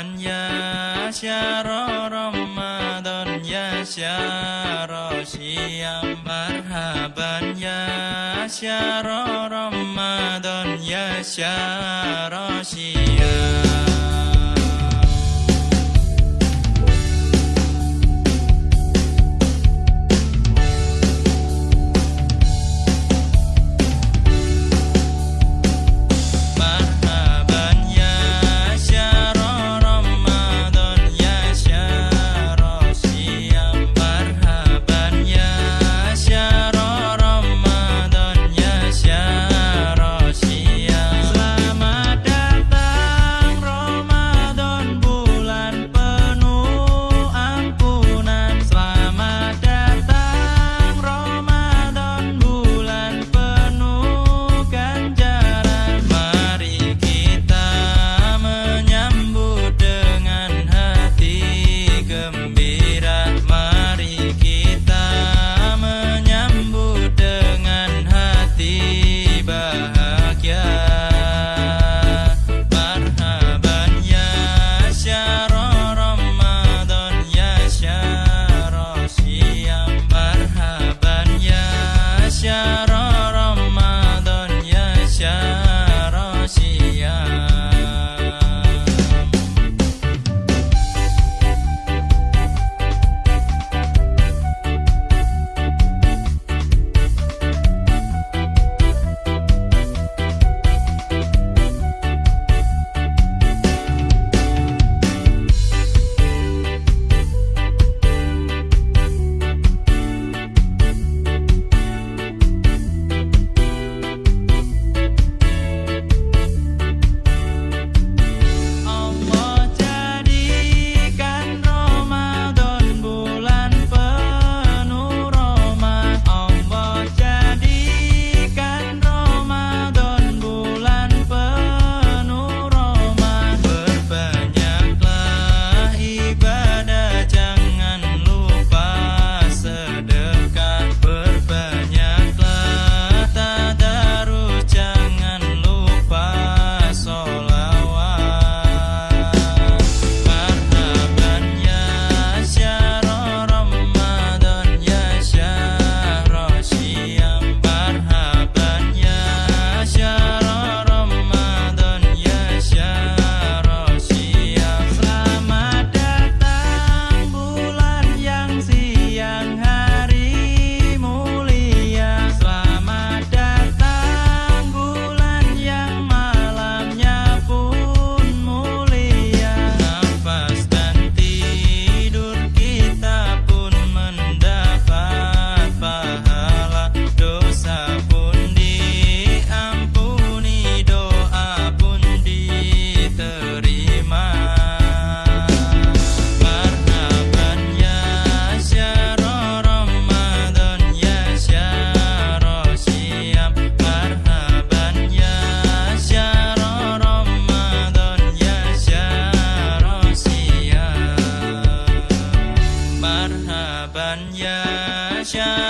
Ya syara Ramadan ya syara Syam marhaban. Ya syara Ramadan ya syara Syam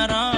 Tara